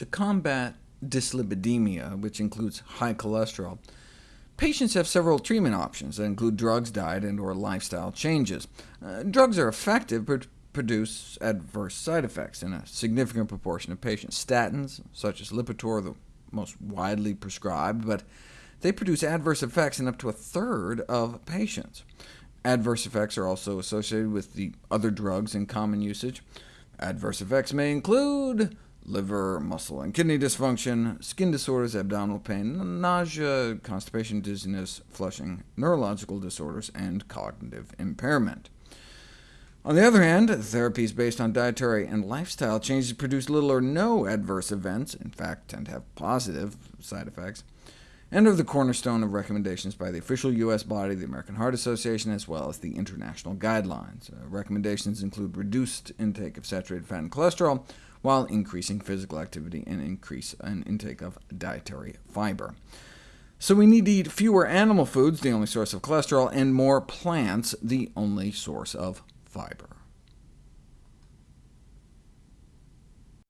To combat dyslipidemia, which includes high cholesterol, patients have several treatment options that include drugs, diet, and or lifestyle changes. Uh, drugs are effective, but produce adverse side effects in a significant proportion of patients. Statins, such as Lipitor, are the most widely prescribed, but they produce adverse effects in up to a third of patients. Adverse effects are also associated with the other drugs in common usage. Adverse effects may include liver, muscle, and kidney dysfunction, skin disorders, abdominal pain, nausea, constipation, dizziness, flushing, neurological disorders, and cognitive impairment. On the other hand, therapies based on dietary and lifestyle changes produce little or no adverse events, in fact tend to have positive side effects, and are the cornerstone of recommendations by the official U.S. body, the American Heart Association, as well as the international guidelines. Uh, recommendations include reduced intake of saturated fat and cholesterol, while increasing physical activity and increase an intake of dietary fiber. So we need to eat fewer animal foods, the only source of cholesterol, and more plants, the only source of fiber.